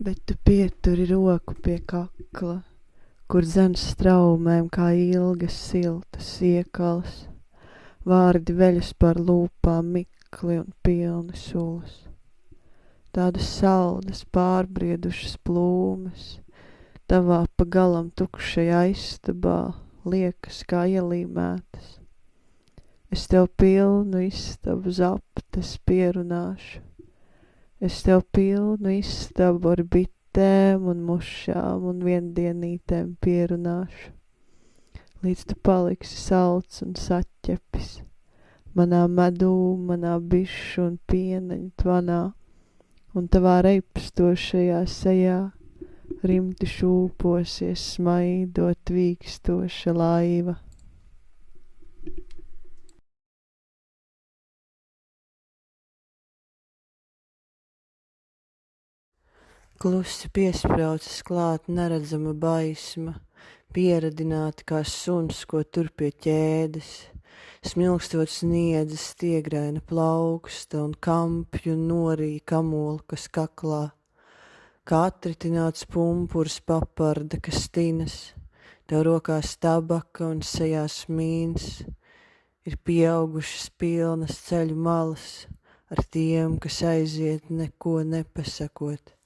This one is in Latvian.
bet tu pieturi roku pie kakla, kur dzen straumēm kā ilgas siltas iekalas, vārdi veļas par lūpām mikli un pilni sulas. Tādas saldas pārbriedušas plūmes, tavā pagalam tukšajā istabā liekas kā ielīmētas. Es tev pilnu istabu zaptes pierunāšu, es tev pilnu istabu ar bitēm un mušām un viendienītēm pierunāšu, līdz tu paliksi salds un saķepis manā medū, manā bišu un pieneņu tvanā, un tavā reipstošajā sejā rimti šūposies smaidot tvīkstoša laiva. Klusi piespraucas klāt neredzama baisma, pieradināta kā suns, ko tur pie ķēdes, smilkstot sniedzas stiegraina plauksta un kampju norīja kamolkas kaklā, kā atritināts pumpurs paparda, kas tinas, tev rokās tabaka un sejās mīns, ir pieaugušas pilnas ceļu malas ar tiem, kas aiziet neko nepasakot